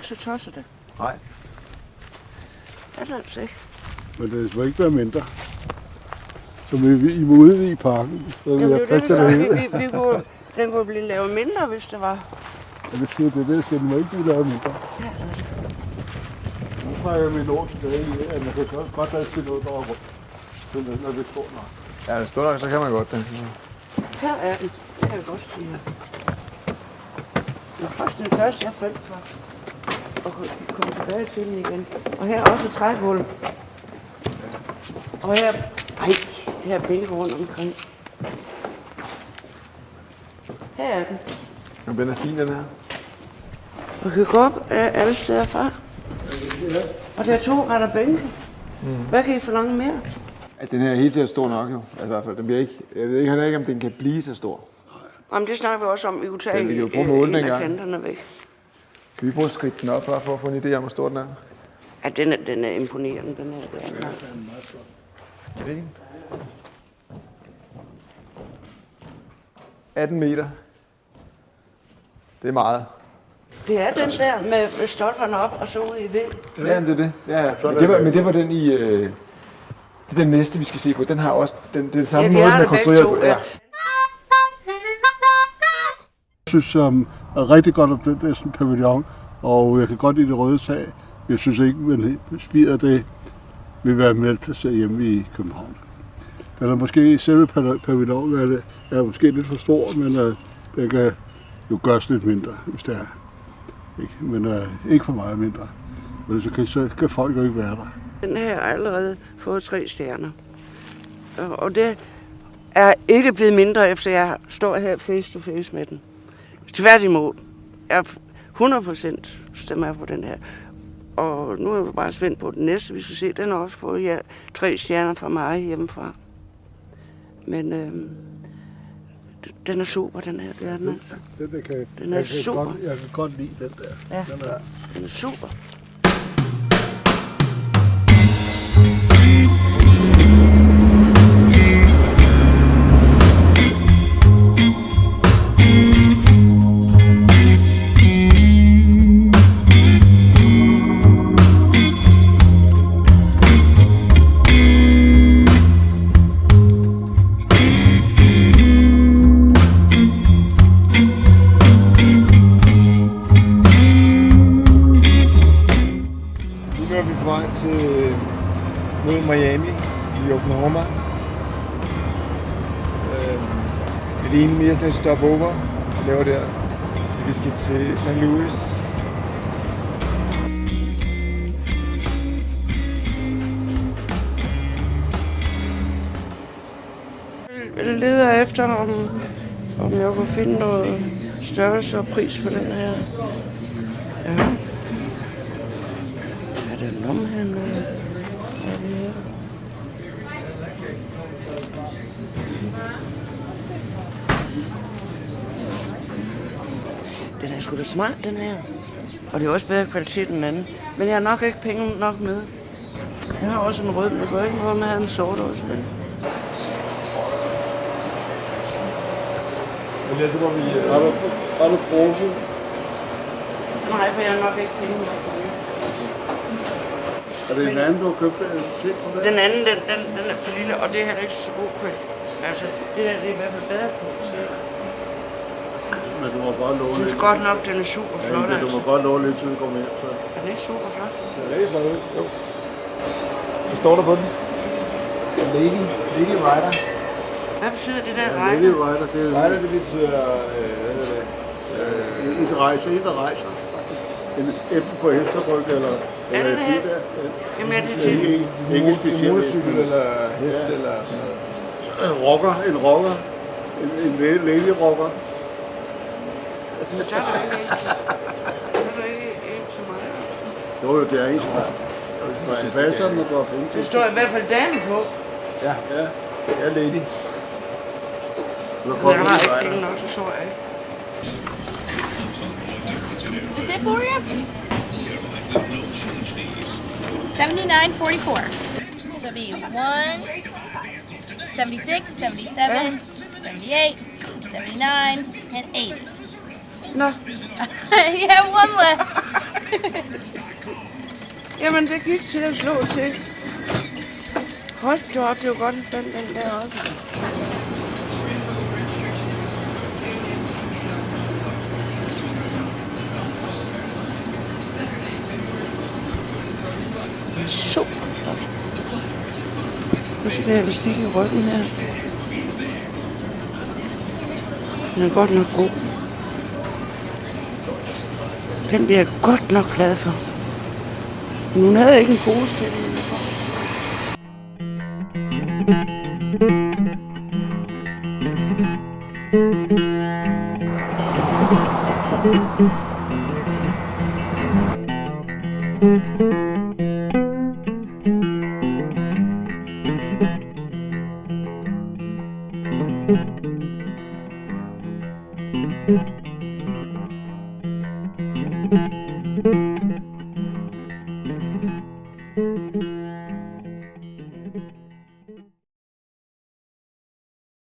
ikke så tosset. det. Nej. Er det altså ikke? Men det skal ikke være mindre. Så vi, I må udvide parken, så vi Jamen, har det det, det vi, vi, vi kunne, den kunne blive lavet mindre, hvis det var. Og det siger, det det, så den må ikke blive lavet mindre. Nu trækker jeg mit ord tilbage i, at man kan så også godt lade noget deroppe. Så det- når det står nok. Ja, det står nok, så kan man godt det. Her er den. Det kan jeg godt sige. Det er faktisk den første, jeg faldt for. Og kunne komme tilbage til den igen. Og her er også et trægulv. Og her, ej, her er billeder rundt omkring. Her er den. Men den er fin, den her. Og gå op af alle steder fra. Og der er to retter bænke. Mm. Hvad kan I forlange mere? At den her er helt sikkert stor nok, jo. Altså, i hvert fald, den bliver ikke, jeg ved ikke, ikke, om den kan blive så stor. Jamen, det snakker vi også om. Vi kunne tage Den, vi en- prøve en den af kanterne væk. Vi prøve at skridte den op, bare for at få en idé om, hvor stor den er? Ja, den er, den er imponerende, den her. Der. Jeg ved ikke. 18 meter. Det er meget. Det er den der med, stolperne op og så ud i vind. Ja, det er det. Ja, ja. Men, det var, men det var den i... Øh, det er den næste, vi skal se på. Den har også... Den, det er det samme Ja, de måde, den er konstrueret på. ja. Synes um, er rigtig godt om den der sådan, pavillon, og jeg kan godt lide det røde tag. Jeg synes ikke, men spiret det vil være mere placeret hjemme i København. Den er måske selve pavillonen er, det, er måske lidt for stor, men uh, den kan jo gøres lidt mindre, hvis det er. Ikke? Men uh, ikke for meget mindre. Men så kan, så kan folk jo ikke være der. Den her har allerede fået tre stjerner. Og- Og det er ikke blevet mindre, efter jeg står her face to face med den. Tværtimod. Jeg er 100% stemmer jeg på den her. Og nu er jeg bare spændt på den næste, vi skal se. Den har også fået ja, tre stjerner fra mig hjemmefra. Men d- den er super, den her. Det er den, altså. Den, der kan, Den er jeg, kan super. godt, jeg kan godt lide den der. Ja. Den er, den er super. Det er mere sådan et stopover, vi laver der. Vi skal til St. Louis. Jeg leder efter, om, om jeg kunne finde noget størrelse og pris på den her. Ja. Er det en lommehandel? Er det her? Den er sgu da smart, den her. Og det er også bedre kvalitet end den anden. Men jeg har nok ikke penge nok med. Jeg har også en rød, men det gør ikke noget med at have en sort også med. Men ellers så går vi... har, du, har du froset? Nej, for jeg har nok ikke penge nok. Er det en anden, du har købt øh? Den anden, den, den, den er for lille, og det er heller ikke så god kvalitet. Altså, det der det er i hvert fald bedre kvalitet. Men du må godt låne Jeg synes lidt. godt nok, den er super Ja, flot, men du altså. må godt låne lidt, til du kommer hjem. Så. Er det ikke super flot? Så er det flot ud. Jo. Hvad står der på den? Lady, Lady Rider. Hvad betyder det der Ja, regn? Lady Rider, det er Rider, det betyder... Øh, hvad hedder det? øh, rejser, en der rejser. En, enten på hesteryg eller... Er det eller det et her? Jamen er det Ja, til? Ikke, ikke, En specielt. motorcykel eller hest eller sådan noget. Rocker, en rocker. En, en la- lady rocker. Men så er der ikke en til. Er der til mig, altså. Jo, jo, det er en er. Det passer, når du har penge til. Det står i hvert fald damen på. Ja, Ja, ja, lady. du har jeg har ikke penge nok, så så jeg ikke. Is it for you? Seventy-nine forty-four. So it'll be one, seventy-six, seventy-seven, seventy-eight, seventy-nine, and eighty. Nå, you have one left. jamen det gik til at slå til. Hold da op, det er var godt, at fandt den der også. Super flot. Nu skal jeg elastik i ryggen her. Den er godt nok god. Den bliver jeg godt nok glad for. Men hun havde ikke en pose til den.